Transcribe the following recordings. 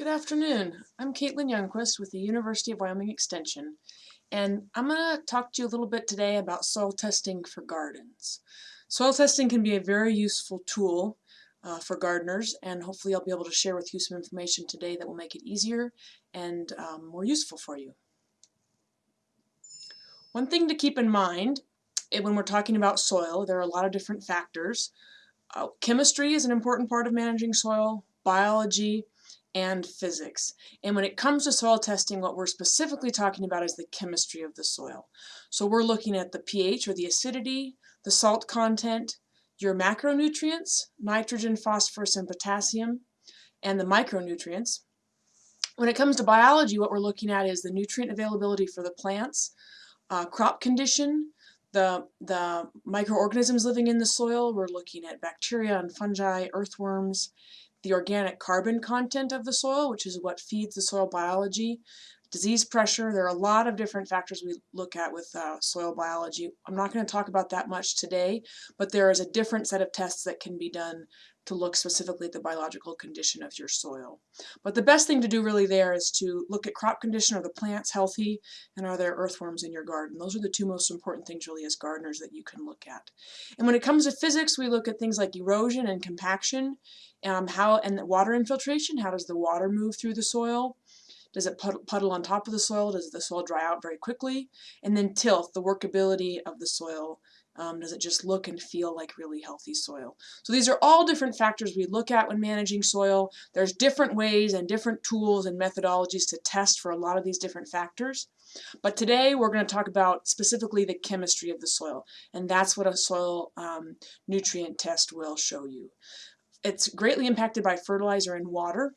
Good afternoon. I'm Caitlin Youngquist with the University of Wyoming Extension, and I'm going to talk to you a little bit today about soil testing for gardens. Soil testing can be a very useful tool uh, for gardeners, and hopefully I'll be able to share with you some information today that will make it easier and um, more useful for you. One thing to keep in mind eh, when we're talking about soil, there are a lot of different factors. Uh, chemistry is an important part of managing soil, biology, and physics. And when it comes to soil testing, what we're specifically talking about is the chemistry of the soil. So we're looking at the pH or the acidity, the salt content, your macronutrients, nitrogen, phosphorus, and potassium, and the micronutrients. When it comes to biology, what we're looking at is the nutrient availability for the plants, uh, crop condition, the, the microorganisms living in the soil. We're looking at bacteria and fungi, earthworms, the organic carbon content of the soil, which is what feeds the soil biology, disease pressure. There are a lot of different factors we look at with uh, soil biology. I'm not going to talk about that much today, but there is a different set of tests that can be done to look specifically at the biological condition of your soil. But the best thing to do really there is to look at crop condition. Are the plants healthy? And are there earthworms in your garden? Those are the two most important things really as gardeners that you can look at. And when it comes to physics, we look at things like erosion and compaction, um, how and water infiltration. How does the water move through the soil? Does it puddle on top of the soil? Does the soil dry out very quickly? And then tilth, the workability of the soil. Um, does it just look and feel like really healthy soil? So these are all different factors we look at when managing soil. There's different ways and different tools and methodologies to test for a lot of these different factors. But today we're going to talk about specifically the chemistry of the soil, and that's what a soil um, nutrient test will show you. It's greatly impacted by fertilizer and water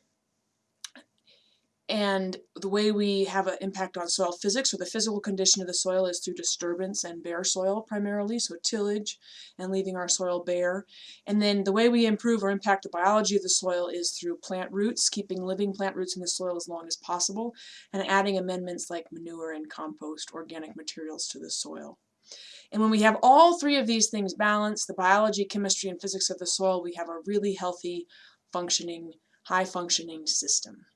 and the way we have an impact on soil physics or the physical condition of the soil is through disturbance and bare soil primarily, so tillage and leaving our soil bare. And then the way we improve or impact the biology of the soil is through plant roots, keeping living plant roots in the soil as long as possible, and adding amendments like manure and compost, organic materials to the soil. And when we have all three of these things balanced, the biology, chemistry, and physics of the soil, we have a really healthy, functioning, high-functioning system.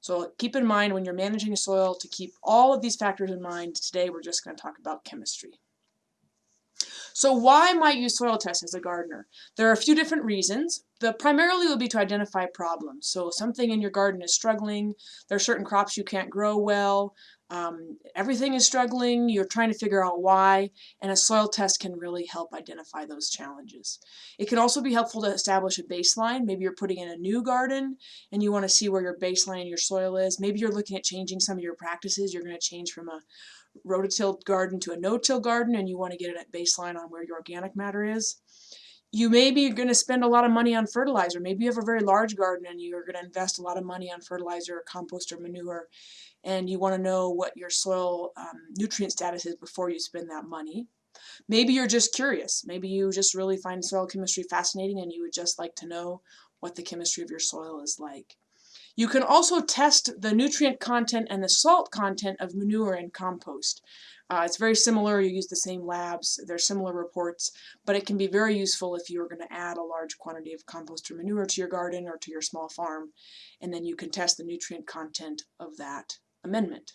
So keep in mind when you're managing a soil to keep all of these factors in mind. Today we're just going to talk about chemistry. So why might use soil tests as a gardener? There are a few different reasons. The primarily will be to identify problems. So something in your garden is struggling, there are certain crops you can't grow well, um, everything is struggling, you're trying to figure out why, and a soil test can really help identify those challenges. It can also be helpful to establish a baseline. Maybe you're putting in a new garden and you want to see where your baseline in your soil is. Maybe you're looking at changing some of your practices. You're going to change from a rototilled garden to a no-till garden and you want to get a baseline on where your organic matter is. You may be going to spend a lot of money on fertilizer. Maybe you have a very large garden and you're going to invest a lot of money on fertilizer compost or manure and you want to know what your soil um, nutrient status is before you spend that money. Maybe you're just curious. Maybe you just really find soil chemistry fascinating and you would just like to know what the chemistry of your soil is like. You can also test the nutrient content and the salt content of manure and compost. Uh, it's very similar, you use the same labs, they're similar reports, but it can be very useful if you're going to add a large quantity of compost or manure to your garden or to your small farm, and then you can test the nutrient content of that amendment.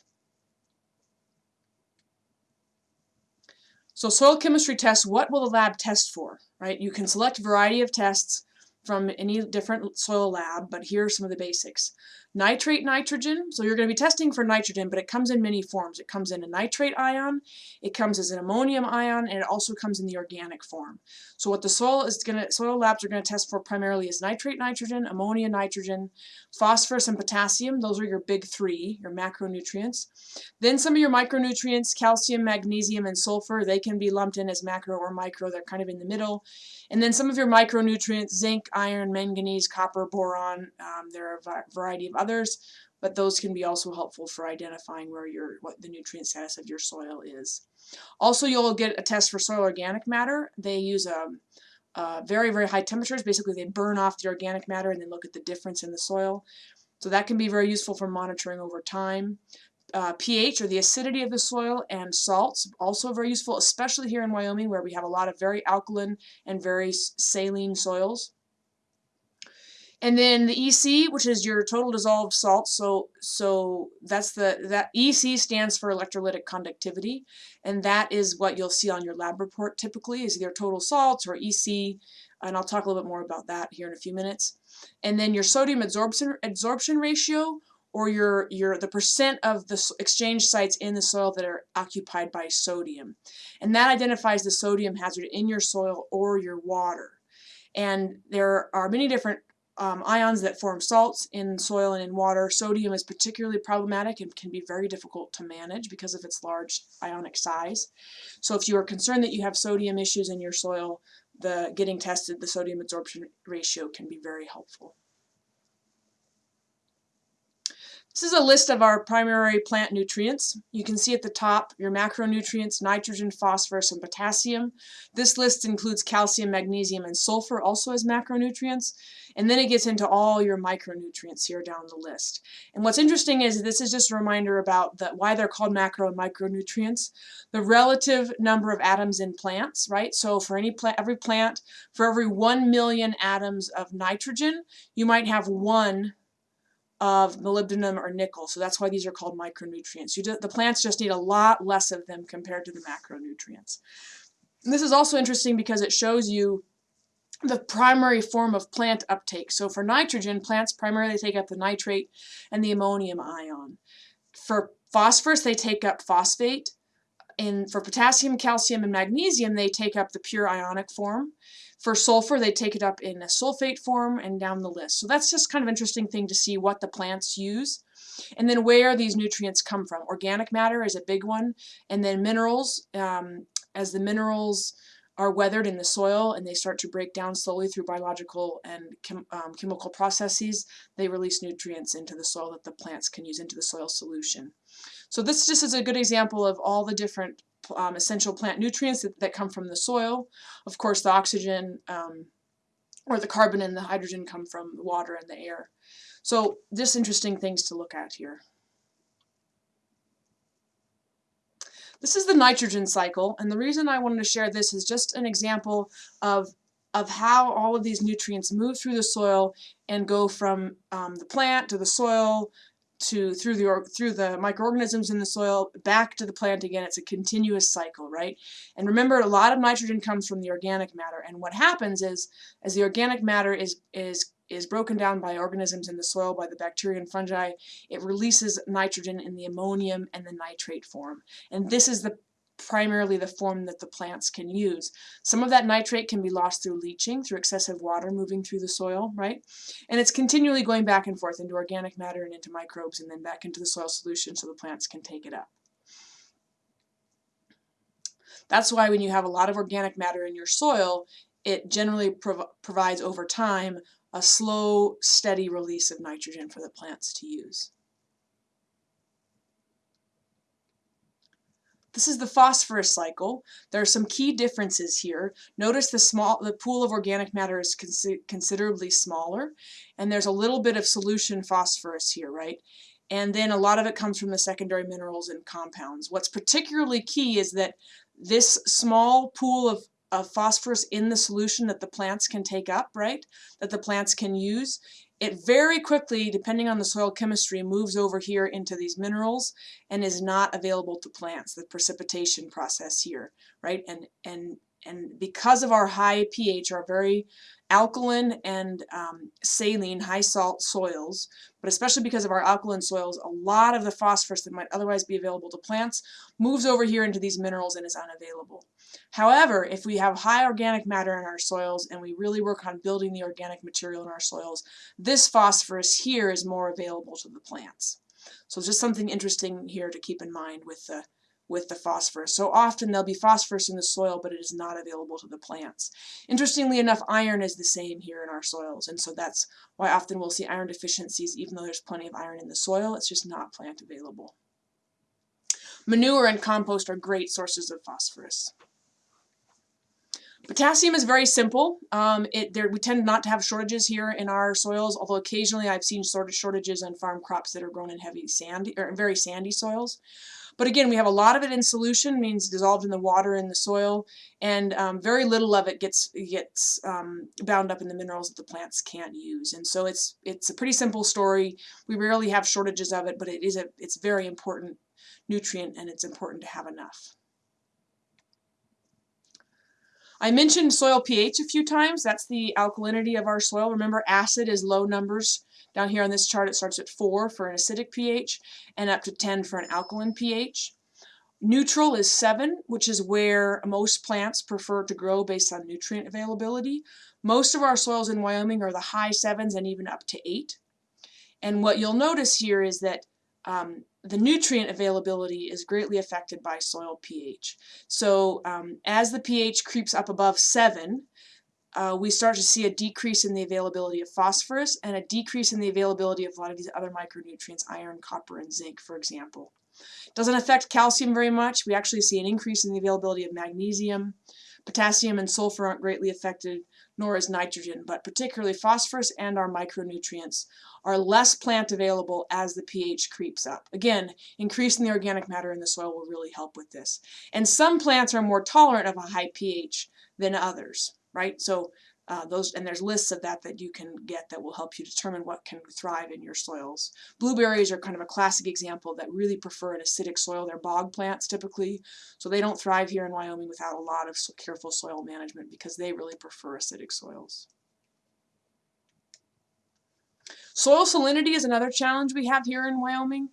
So soil chemistry tests, what will the lab test for, right? You can select a variety of tests from any different soil lab, but here are some of the basics nitrate nitrogen. So you're going to be testing for nitrogen, but it comes in many forms. It comes in a nitrate ion, it comes as an ammonium ion, and it also comes in the organic form. So what the soil is going to soil labs are going to test for primarily is nitrate nitrogen, ammonia nitrogen, phosphorus and potassium. Those are your big three, your macronutrients. Then some of your micronutrients, calcium, magnesium, and sulfur, they can be lumped in as macro or micro. They're kind of in the middle. And then some of your micronutrients, zinc, iron, manganese, copper, boron, um, there are a variety of others, but those can be also helpful for identifying where your what the nutrient status of your soil is. Also, you'll get a test for soil organic matter. They use a, um, uh, very, very high temperatures. Basically, they burn off the organic matter and then look at the difference in the soil. So that can be very useful for monitoring over time. Uh, pH or the acidity of the soil and salts also very useful, especially here in Wyoming where we have a lot of very alkaline and very saline soils. And then the EC, which is your total dissolved salt, so so that's the that EC stands for electrolytic conductivity, and that is what you'll see on your lab report typically is either total salts or EC, and I'll talk a little bit more about that here in a few minutes. And then your sodium absorption absorption ratio, or your your the percent of the exchange sites in the soil that are occupied by sodium, and that identifies the sodium hazard in your soil or your water. And there are many different um, ions that form salts in soil and in water. Sodium is particularly problematic and can be very difficult to manage because of its large ionic size. So if you are concerned that you have sodium issues in your soil, the getting tested, the sodium absorption ratio can be very helpful. This is a list of our primary plant nutrients. You can see at the top your macronutrients, nitrogen, phosphorus, and potassium. This list includes calcium, magnesium, and sulfur also as macronutrients. And then it gets into all your micronutrients here down the list. And what's interesting is this is just a reminder about the, why they're called macro and micronutrients. The relative number of atoms in plants, right? So for any plant, every plant, for every 1 million atoms of nitrogen, you might have one of molybdenum or nickel. So that's why these are called micronutrients. Do, the plants just need a lot less of them compared to the macronutrients. And this is also interesting because it shows you the primary form of plant uptake. So for nitrogen, plants primarily take up the nitrate and the ammonium ion. For phosphorus, they take up phosphate. And for potassium, calcium, and magnesium, they take up the pure ionic form. For sulfur, they take it up in a sulfate form and down the list. So that's just kind of interesting thing to see what the plants use. And then where these nutrients come from. Organic matter is a big one. And then minerals, um, as the minerals are weathered in the soil and they start to break down slowly through biological and chem um, chemical processes, they release nutrients into the soil that the plants can use into the soil solution. So this just is a good example of all the different um, essential plant nutrients that, that, come from the soil. Of course, the oxygen um, or the carbon and the hydrogen come from the water and the air. So just interesting things to look at here. This is the nitrogen cycle, and the reason I wanted to share this is just an example of of how all of these nutrients move through the soil and go from um, the plant to the soil to through the through the microorganisms in the soil back to the plant again. It's a continuous cycle right? And remember a lot of nitrogen comes from the organic matter. And what happens is as the organic matter is is is broken down by organisms in the soil by the bacteria and fungi it releases nitrogen in the ammonium and the nitrate form. And this is the primarily the form that the plants can use. Some of that nitrate can be lost through leaching, through excessive water moving through the soil, right? And it's continually going back and forth into organic matter and into microbes and then back into the soil solution so the plants can take it up. That's why when you have a lot of organic matter in your soil, it generally prov provides over time a slow, steady release of nitrogen for the plants to use. This is the phosphorus cycle. There are some key differences here. Notice the small, the pool of organic matter is considerably smaller, and there's a little bit of solution phosphorus here, right? And then a lot of it comes from the secondary minerals and compounds. What's particularly key is that this small pool of, of phosphorus in the solution that the plants can take up, right, that the plants can use, it very quickly, depending on the soil chemistry, moves over here into these minerals and is not available to plants, the precipitation process here, right? And, and, and because of our high pH, our very alkaline and um, saline, high salt soils, but especially because of our alkaline soils, a lot of the phosphorus that might otherwise be available to plants moves over here into these minerals and is unavailable. However, if we have high organic matter in our soils and we really work on building the organic material in our soils, this phosphorus here is more available to the plants. So just something interesting here to keep in mind with the with the phosphorus. So often there'll be phosphorus in the soil, but it is not available to the plants. Interestingly enough, iron is the same here in our soils, and so that's why often we'll see iron deficiencies even though there's plenty of iron in the soil, it's just not plant available. Manure and compost are great sources of phosphorus. Potassium is very simple. Um, it, there, we tend not to have shortages here in our soils, although occasionally I've seen sort of shortages on farm crops that are grown in heavy sandy or very sandy soils. But again, we have a lot of it in solution, means dissolved in the water in the soil, and um, very little of it gets gets um, bound up in the minerals that the plants can't use. And so it's it's a pretty simple story. We rarely have shortages of it, but it is a it's very important nutrient and it's important to have enough. I mentioned soil pH a few times. That's the alkalinity of our soil. Remember, acid is low numbers. Down here on this chart, it starts at 4 for an acidic pH and up to 10 for an alkaline pH. Neutral is 7, which is where most plants prefer to grow based on nutrient availability. Most of our soils in Wyoming are the high 7s and even up to 8. And what you'll notice here is that um, the nutrient availability is greatly affected by soil pH. So um, as the pH creeps up above 7, uh, we start to see a decrease in the availability of phosphorus and a decrease in the availability of a lot of these other micronutrients, iron, copper, and zinc, for example. Doesn't affect calcium very much. We actually see an increase in the availability of magnesium. Potassium and sulfur aren't greatly affected, nor is nitrogen, but particularly phosphorus and our micronutrients are less plant available as the pH creeps up. Again, increasing the organic matter in the soil will really help with this. And some plants are more tolerant of a high pH than others right? So uh, those and there's lists of that that you can get that will help you determine what can thrive in your soils. Blueberries are kind of a classic example that really prefer an acidic soil. They're bog plants typically, so they don't thrive here in Wyoming without a lot of careful soil management because they really prefer acidic soils. Soil salinity is another challenge we have here in Wyoming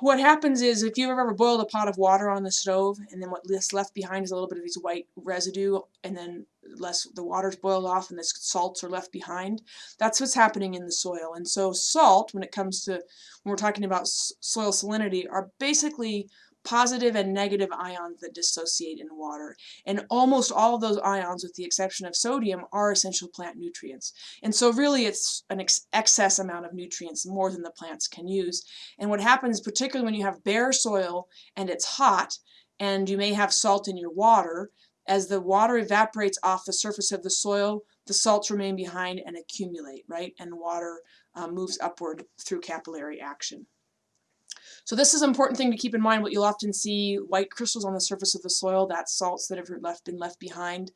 what happens is if you've ever boiled a pot of water on the stove and then what's left behind is a little bit of these white residue and then less the water's boiled off and the salts are left behind that's what's happening in the soil. And so salt when it comes to when we're talking about soil salinity are basically positive and negative ions that dissociate in water. And almost all of those ions, with the exception of sodium, are essential plant nutrients. And so really it's an ex excess amount of nutrients, more than the plants can use. And what happens, particularly when you have bare soil and it's hot, and you may have salt in your water, as the water evaporates off the surface of the soil, the salts remain behind and accumulate, right? And water uh, moves upward through capillary action. So this is an important thing to keep in mind. What you'll often see, white crystals on the surface of the soil, that's salts that have left, been left behind.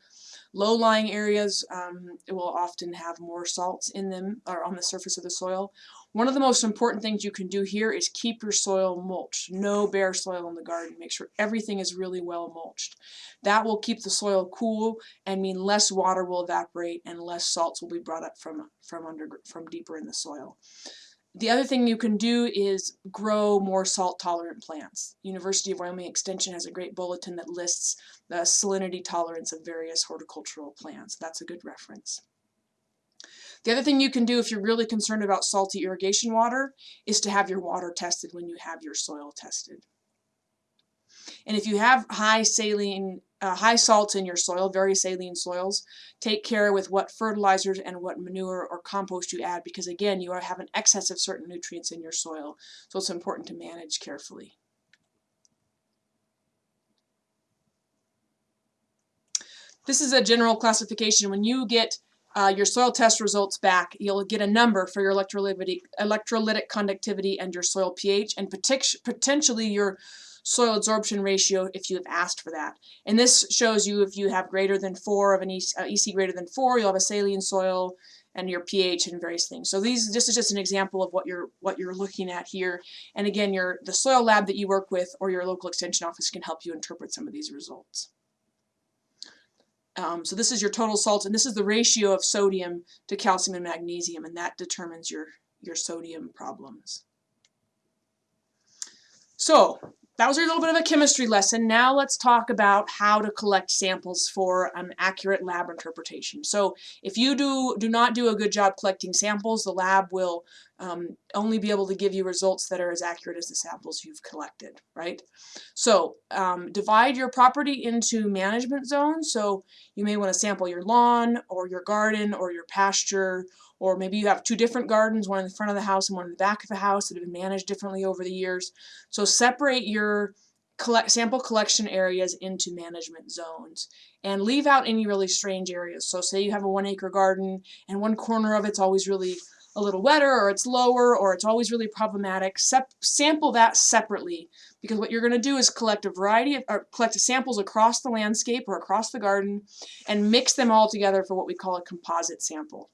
Low-lying areas um, will often have more salts in them or on the surface of the soil. One of the most important things you can do here is keep your soil mulched. No bare soil in the garden. Make sure everything is really well mulched. That will keep the soil cool and mean less water will evaporate and less salts will be brought up from, from, under, from deeper in the soil. The other thing you can do is grow more salt-tolerant plants. University of Wyoming Extension has a great bulletin that lists the salinity tolerance of various horticultural plants. That's a good reference. The other thing you can do if you're really concerned about salty irrigation water is to have your water tested when you have your soil tested. And if you have high saline, uh, high salts in your soil, very saline soils, take care with what fertilizers and what manure or compost you add because again, you have an excess of certain nutrients in your soil. So it's important to manage carefully. This is a general classification. When you get uh, your soil test results back, you'll get a number for your electrolytic, electrolytic conductivity and your soil pH and potentially your soil absorption ratio if you have asked for that. And this shows you if you have greater than 4 of an EC, uh, EC greater than 4, you'll have a saline soil and your pH and various things. So these this is just an example of what you're what you're looking at here. And again, your the soil lab that you work with or your local extension office can help you interpret some of these results. Um, so this is your total salt, and this is the ratio of sodium to calcium and magnesium, and that determines your, your sodium problems. So that was a little bit of a chemistry lesson. Now let's talk about how to collect samples for an accurate lab interpretation. So if you do, do not do a good job collecting samples, the lab will um, only be able to give you results that are as accurate as the samples you've collected, right? So um, divide your property into management zones. So you may want to sample your lawn or your garden or your pasture or maybe you have two different gardens, one in the front of the house and one in the back of the house that have been managed differently over the years. So separate your collect, sample collection areas into management zones and leave out any really strange areas. So say you have a one acre garden and one corner of it's always really a little wetter or it's lower or it's always really problematic, sep sample that separately because what you're going to do is collect a variety of, or collect samples across the landscape or across the garden and mix them all together for what we call a composite sample.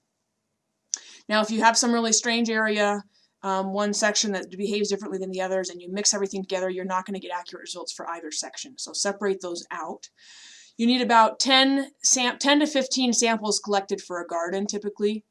Now if you have some really strange area, um, one section that behaves differently than the others and you mix everything together, you're not going to get accurate results for either section. So separate those out. You need about 10, 10 to 15 samples collected for a garden typically.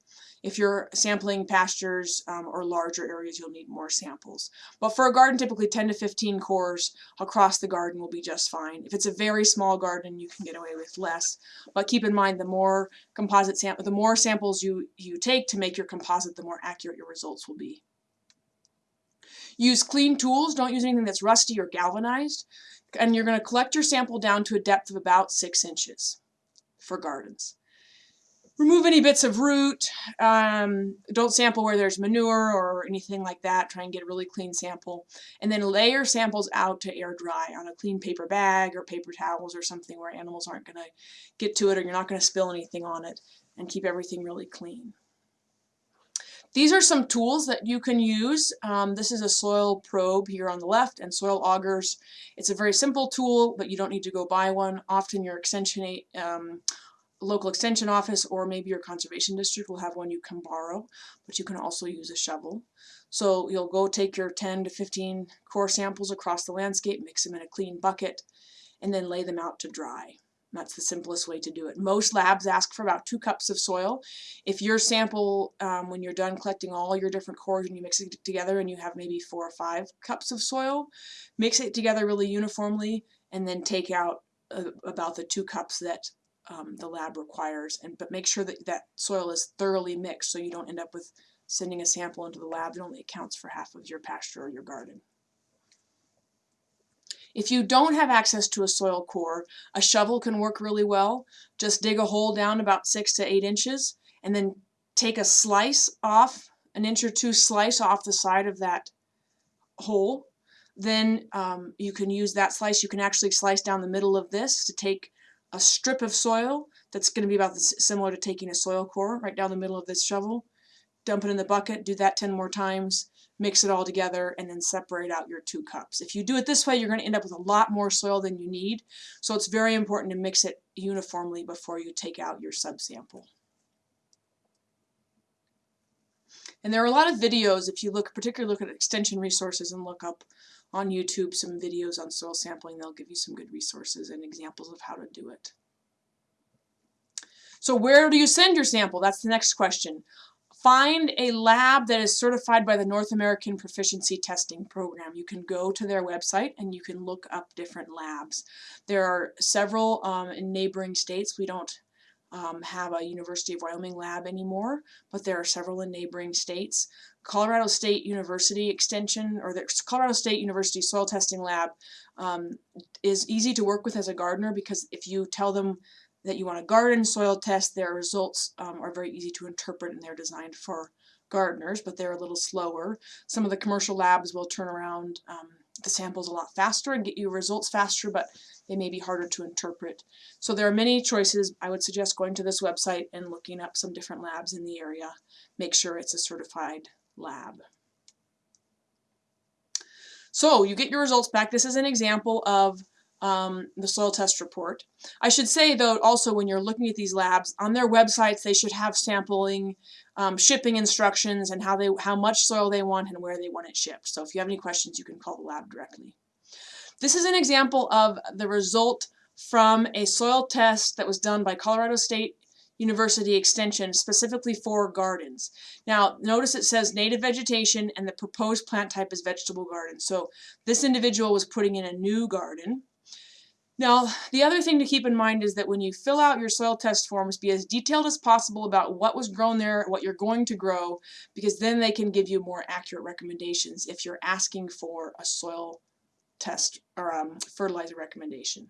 If you're sampling pastures um, or larger areas, you'll need more samples. But for a garden, typically 10 to 15 cores across the garden will be just fine. If it's a very small garden, you can get away with less. But keep in mind, the more composite the more samples you, you take to make your composite, the more accurate your results will be. Use clean tools. Don't use anything that's rusty or galvanized. And you're going to collect your sample down to a depth of about six inches for gardens remove any bits of root. Um, don't sample where there's manure or anything like that. Try and get a really clean sample. And then layer samples out to air dry on a clean paper bag or paper towels or something where animals aren't going to get to it or you're not going to spill anything on it and keep everything really clean. These are some tools that you can use. Um, this is a soil probe here on the left and soil augers. It's a very simple tool, but you don't need to go buy one. Often your extension um, local extension office or maybe your conservation district will have one you can borrow, but you can also use a shovel. So you'll go take your 10 to 15 core samples across the landscape, mix them in a clean bucket, and then lay them out to dry. That's the simplest way to do it. Most labs ask for about two cups of soil. If your sample, um, when you're done collecting all your different cores and you mix it together and you have maybe four or five cups of soil, mix it together really uniformly and then take out uh, about the two cups that um, the lab requires, and but make sure that that soil is thoroughly mixed so you don't end up with sending a sample into the lab that only accounts for half of your pasture or your garden. If you don't have access to a soil core, a shovel can work really well. Just dig a hole down about six to eight inches and then take a slice off, an inch or two slice off the side of that hole. Then um, you can use that slice. You can actually slice down the middle of this to take a strip of soil that's going to be about the, similar to taking a soil core right down the middle of this shovel. Dump it in the bucket, do that 10 more times, mix it all together, and then separate out your two cups. If you do it this way, you're going to end up with a lot more soil than you need. So it's very important to mix it uniformly before you take out your subsample. And there are a lot of videos, if you look, particularly look at extension resources and look up on YouTube some videos on soil sampling. They'll give you some good resources and examples of how to do it. So where do you send your sample? That's the next question. Find a lab that is certified by the North American Proficiency Testing Program. You can go to their website and you can look up different labs. There are several um, in neighboring states. We don't um, have a University of Wyoming lab anymore, but there are several in neighboring states. Colorado State University Extension or the Colorado State University Soil Testing Lab um, is easy to work with as a gardener because if you tell them that you want a garden soil test, their results um, are very easy to interpret and they're designed for gardeners, but they're a little slower. Some of the commercial labs will turn around um, the samples a lot faster and get you results faster, but they may be harder to interpret. So there are many choices. I would suggest going to this website and looking up some different labs in the area. Make sure it's a certified lab. So you get your results back. This is an example of um, the soil test report. I should say though also when you're looking at these labs, on their websites they should have sampling, um, shipping instructions and how they how much soil they want and where they want it shipped. So if you have any questions you can call the lab directly. This is an example of the result from a soil test that was done by Colorado State University Extension specifically for gardens. Now notice it says native vegetation and the proposed plant type is vegetable garden. So this individual was putting in a new garden. Now the other thing to keep in mind is that when you fill out your soil test forms be as detailed as possible about what was grown there, what you're going to grow, because then they can give you more accurate recommendations if you're asking for a soil test or um, fertilizer recommendation.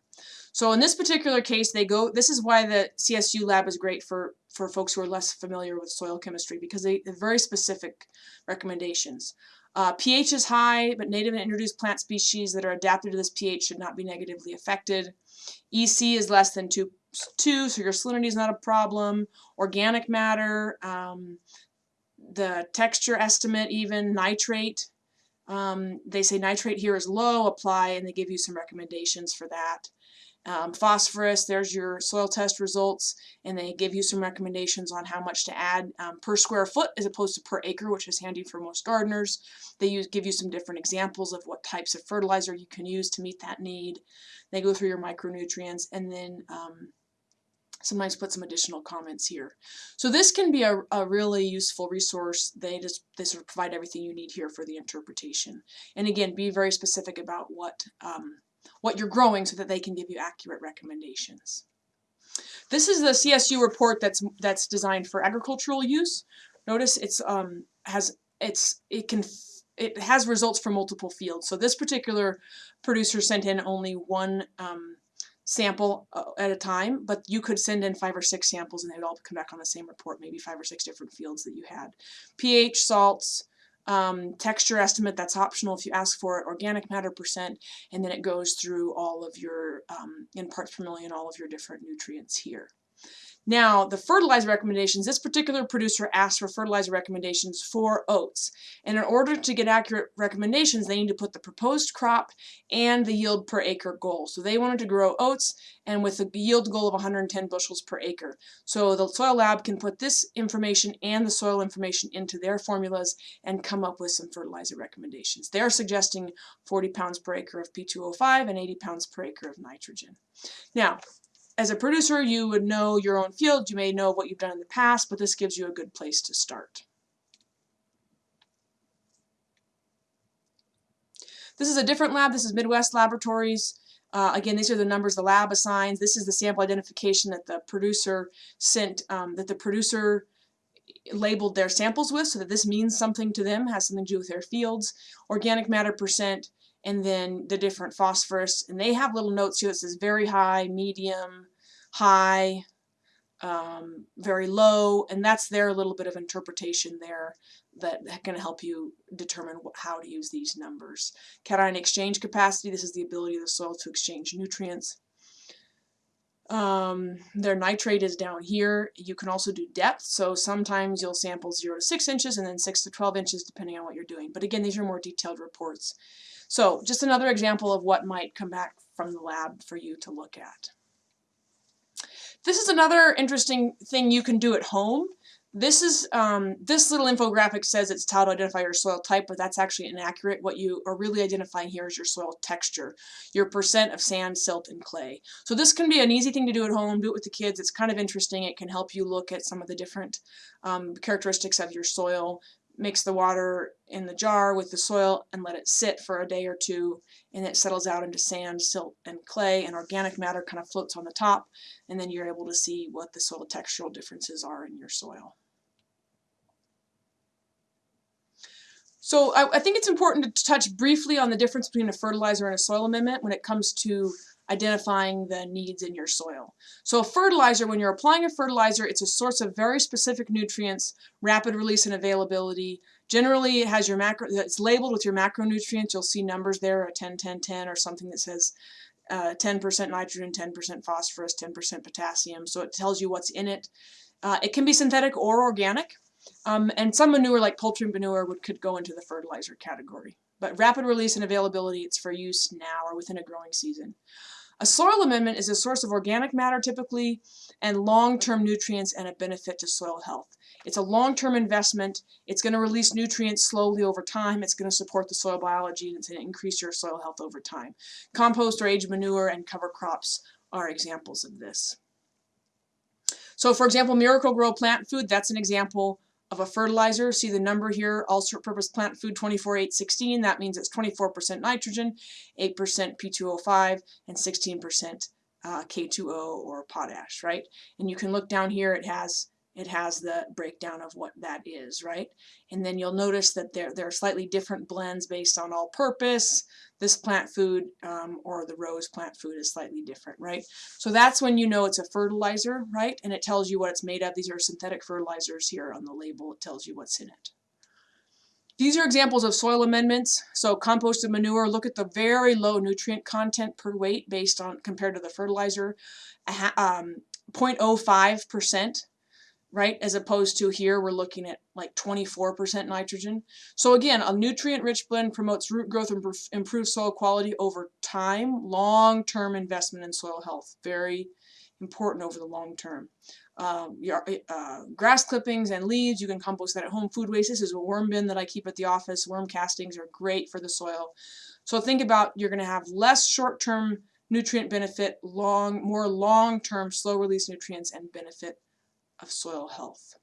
So in this particular case, they go, this is why the CSU lab is great for, for folks who are less familiar with soil chemistry because they have very specific recommendations. Uh, pH is high, but native and introduced plant species that are adapted to this pH should not be negatively affected. EC is less than 2, two so your salinity is not a problem. Organic matter, um, the texture estimate even, nitrate. Um, they say nitrate here is low, apply, and they give you some recommendations for that. Um, phosphorus, there's your soil test results, and they give you some recommendations on how much to add um, per square foot as opposed to per acre, which is handy for most gardeners. They use, give you some different examples of what types of fertilizer you can use to meet that need. They go through your micronutrients, and then um, sometimes put some additional comments here. So this can be a, a really useful resource. They just they sort of provide everything you need here for the interpretation. And again, be very specific about what um, what you're growing so that they can give you accurate recommendations. This is the CSU report that's that's designed for agricultural use. Notice it's um, has it's it can it has results for multiple fields. So this particular producer sent in only one um, sample uh, at a time, but you could send in five or six samples and they would all come back on the same report, maybe five or six different fields that you had. pH, salts, um, texture estimate, that's optional if you ask for it, organic matter percent, and then it goes through all of your, um, in parts per million, all of your different nutrients here. Now, the fertilizer recommendations, this particular producer asked for fertilizer recommendations for oats. And in order to get accurate recommendations, they need to put the proposed crop and the yield per acre goal. So they wanted to grow oats and with a yield goal of 110 bushels per acre. So the soil lab can put this information and the soil information into their formulas and come up with some fertilizer recommendations. They're suggesting 40 pounds per acre of P2O5 and 80 pounds per acre of nitrogen. Now, as a producer, you would know your own field, you may know what you've done in the past, but this gives you a good place to start. This is a different lab, this is Midwest Laboratories. Uh, again, these are the numbers the lab assigns. This is the sample identification that the producer sent, um, that the producer labeled their samples with so that this means something to them, has something to do with their fields. Organic matter percent, and then the different phosphorus. And they have little notes here that says very high, medium, high, um, very low, and that's their little bit of interpretation there that can help you determine how to use these numbers. Cation exchange capacity, this is the ability of the soil to exchange nutrients. Um, their nitrate is down here. You can also do depth, so sometimes you'll sample 0 to 6 inches and then 6 to 12 inches depending on what you're doing. But again, these are more detailed reports. So just another example of what might come back from the lab for you to look at. This is another interesting thing you can do at home. This is um, this little infographic says it's how to identify your soil type, but that's actually inaccurate. What you are really identifying here is your soil texture, your percent of sand, silt, and clay. So this can be an easy thing to do at home. Do it with the kids. It's kind of interesting. It can help you look at some of the different um, characteristics of your soil, mix the water in the jar with the soil and let it sit for a day or two and it settles out into sand, silt, and clay and organic matter kind of floats on the top and then you're able to see what the soil textural differences are in your soil. So I, I think it's important to touch briefly on the difference between a fertilizer and a soil amendment when it comes to identifying the needs in your soil. So a fertilizer, when you're applying a fertilizer, it's a source of very specific nutrients, rapid release and availability. Generally, it has your macro, it's labeled with your macronutrients. You'll see numbers there, a 10, 10, 10, or something that says 10% uh, nitrogen, 10% phosphorus, 10% potassium. So it tells you what's in it. Uh, it can be synthetic or organic. Um, and some manure like poultry manure would, could go into the fertilizer category. But rapid release and availability, it's for use now or within a growing season. A soil amendment is a source of organic matter typically and long-term nutrients and a benefit to soil health. It's a long-term investment. It's going to release nutrients slowly over time. It's going to support the soil biology and it's going to increase your soil health over time. Compost or aged manure and cover crops are examples of this. So for example, Miracle-Gro plant food, that's an example of a fertilizer. See the number here, all-purpose plant food 24816. That means it's 24% nitrogen, 8% P2O5, and 16% uh, K2O or potash, right? And you can look down here, it has it has the breakdown of what that is, right? And then you'll notice that there, there are slightly different blends based on all-purpose. This plant food um, or the rose plant food is slightly different, right? So that's when you know it's a fertilizer, right? And it tells you what it's made of. These are synthetic fertilizers here on the label. It tells you what's in it. These are examples of soil amendments. So composted manure, look at the very low nutrient content per weight based on compared to the fertilizer. Um, 0.05% right? As opposed to here, we're looking at like 24% nitrogen. So again, a nutrient-rich blend promotes root growth and improves soil quality over time, long-term investment in soil health. Very important over the long term. Um, your, uh, grass clippings and leaves, you can compost that at home. Food waste, this is a worm bin that I keep at the office. Worm castings are great for the soil. So think about you're going to have less short-term nutrient benefit, long, more long-term slow release nutrients and benefit of soil health.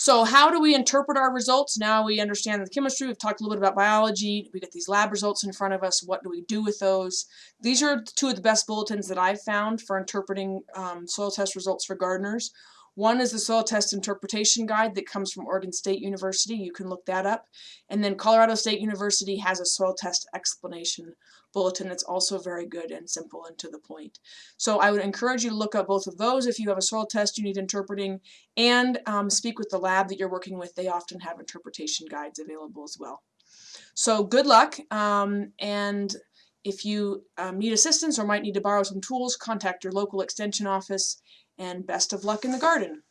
So how do we interpret our results? Now we understand the chemistry, we've talked a little bit about biology, we get these lab results in front of us, what do we do with those? These are two of the best bulletins that I've found for interpreting um, soil test results for gardeners. One is the Soil Test Interpretation Guide that comes from Oregon State University. You can look that up. And then Colorado State University has a soil test explanation bulletin that's also very good and simple and to the point. So I would encourage you to look up both of those if you have a soil test you need interpreting and um, speak with the lab that you're working with. They often have interpretation guides available as well. So good luck um, and if you um, need assistance or might need to borrow some tools, contact your local extension office and best of luck in the garden.